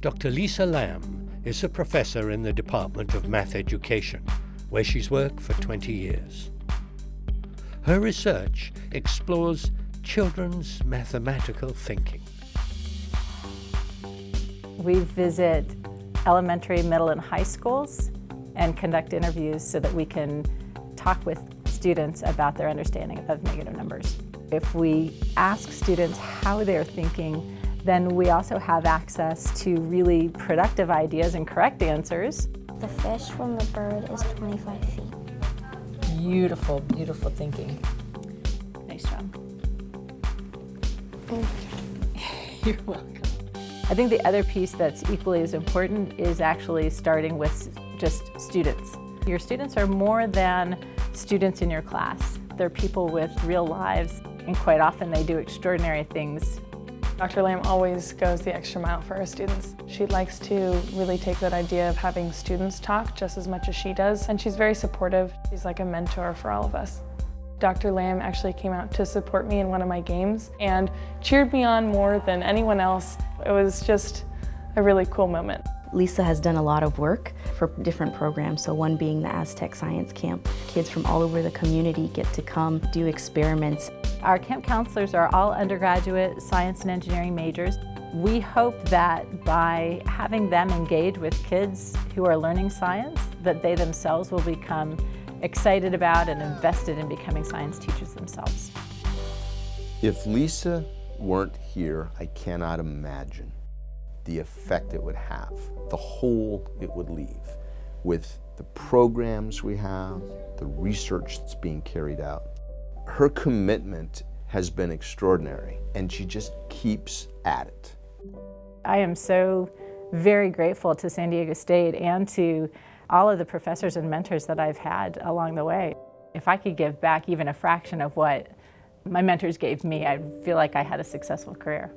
Dr. Lisa Lamb is a professor in the Department of Math Education, where she's worked for 20 years. Her research explores children's mathematical thinking. We visit elementary, middle, and high schools and conduct interviews so that we can talk with students about their understanding of negative numbers. If we ask students how they're thinking, then we also have access to really productive ideas and correct answers. The fish from the bird is 25 feet. Beautiful, beautiful thinking. Nice job. You're welcome. I think the other piece that's equally as important is actually starting with just students. Your students are more than students in your class. They're people with real lives, and quite often they do extraordinary things. Dr. Lamb always goes the extra mile for her students. She likes to really take that idea of having students talk just as much as she does, and she's very supportive. She's like a mentor for all of us. Dr. Lamb actually came out to support me in one of my games and cheered me on more than anyone else. It was just a really cool moment. Lisa has done a lot of work for different programs, so one being the Aztec Science Camp. Kids from all over the community get to come do experiments. Our camp counselors are all undergraduate science and engineering majors. We hope that by having them engage with kids who are learning science, that they themselves will become excited about and invested in becoming science teachers themselves. If Lisa weren't here, I cannot imagine the effect it would have, the hole it would leave with the programs we have, the research that's being carried out. Her commitment has been extraordinary and she just keeps at it. I am so very grateful to San Diego State and to all of the professors and mentors that I've had along the way. If I could give back even a fraction of what my mentors gave me, I feel like I had a successful career.